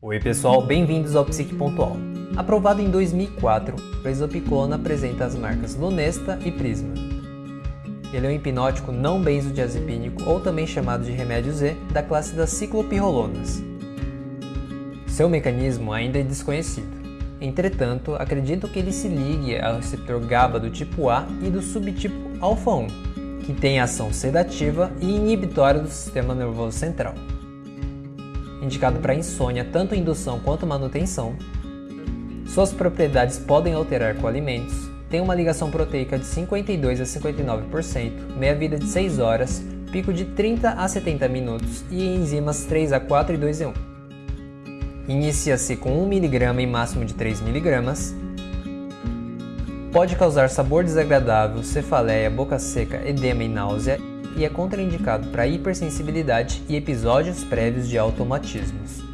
Oi pessoal, bem-vindos ao Psique Pontual. Aprovado em 2004, o exopiclona apresenta as marcas Lunesta e Prisma. Ele é um hipnótico não benzodiazepínico ou também chamado de remédio Z da classe das ciclopirrolonas. Seu mecanismo ainda é desconhecido. Entretanto, acredito que ele se ligue ao receptor GABA do tipo A e do subtipo alfa 1, que tem ação sedativa e inibitória do sistema nervoso central indicado para insônia, tanto indução quanto manutenção. Suas propriedades podem alterar com alimentos, tem uma ligação proteica de 52 a 59%, meia-vida de 6 horas, pico de 30 a 70 minutos e enzimas 3 a 4 e 2 e 1. Inicia-se com 1 mg e máximo de 3 mg. Pode causar sabor desagradável, cefaleia, boca seca, edema e náusea e é contraindicado para hipersensibilidade e episódios prévios de automatismos.